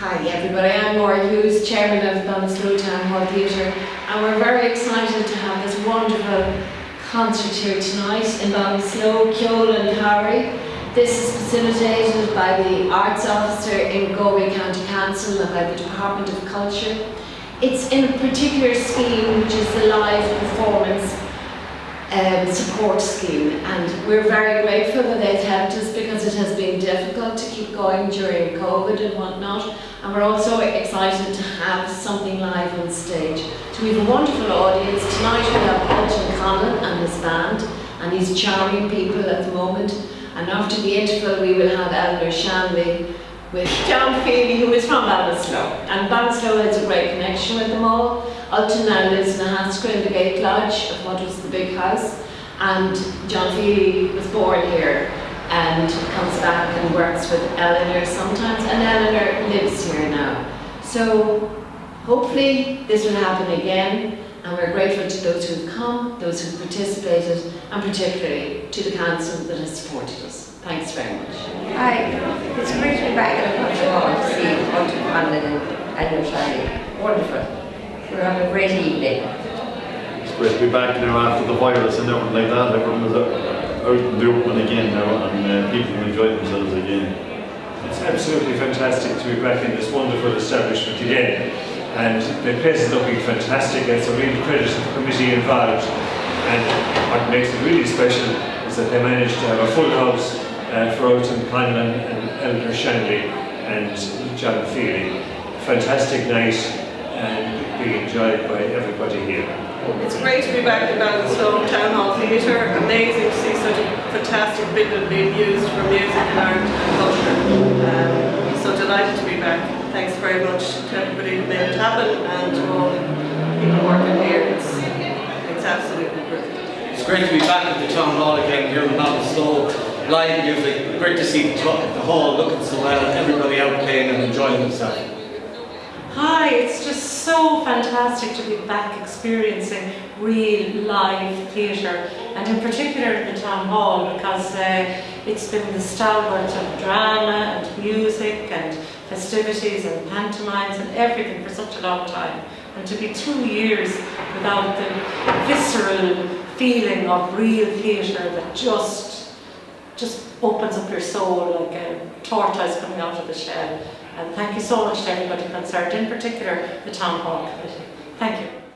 Hi everybody, I'm Maura Hughes, Chairman of Ballinasloe Town Hall Theatre and we're very excited to have this wonderful concert here tonight in Ballinasloe, Kjol and Harry. This is facilitated by the Arts Officer in Galway County Council and by the Department of Culture. It's in a particular scheme which is the live performance um, support scheme and we're very grateful that they've helped us because it has been difficult to keep going during COVID and whatnot and we're also excited to have something live on stage. So we have a wonderful audience. Tonight we have Ultan Conlon and his band and these charming people at the moment and after the interval we will have Eleanor Shanley with John Feeley who is from Ballinasloe and Ballinasloe has a great connection with them all. Ultan now lives in Ahascragh in the Gate Lodge of what was the big house and John Feeley was born here and comes back and works with Eleanor sometimes and Eleanor lives here now. So hopefully this will happen again and we're grateful to those who've come, those who've participated and particularly to the council that has supported us. Thanks very much. Hi, it's great to be back in a culture hall to see Ultan Conlon and Eleanor Shanley. Wonderful. We're having a great evening. It's great to be back now after the virus and everything like that. Everyone was out in the open again now and uh, people enjoy themselves again. It's absolutely fantastic to be back in this wonderful establishment again. And the place is looking fantastic. It's a real credit to the committee involved. And what makes it really special is that they managed to have a full house uh, for Ultan Conlon and Eleanor Shanley and John Feeley. Fantastic night and being enjoyed by everybody here. It's great to be back in Ballinasloe Town Hall Theatre. Amazing to see such a fantastic building being used for music and art and culture. Um, so delighted to be back. Thanks very much to everybody who made it happen and to all the people working here. It's, it's absolutely brilliant. It's great to be back at the town hall again here in Ballinasloe. Live music, great to see the, the hall looking so well, everybody out playing and enjoying themselves. Hi, it's just so fantastic to be back experiencing real live theatre and in particular at the town hall because uh, it's been the stalwart of drama and music and festivities and pantomimes and everything for such a long time. And to be two years without the visceral feeling of real theatre that just just opens up your soul like a tortoise coming out of the shell and thank you so much to everybody concerned, in particular the Town Hall Committee. Thank you.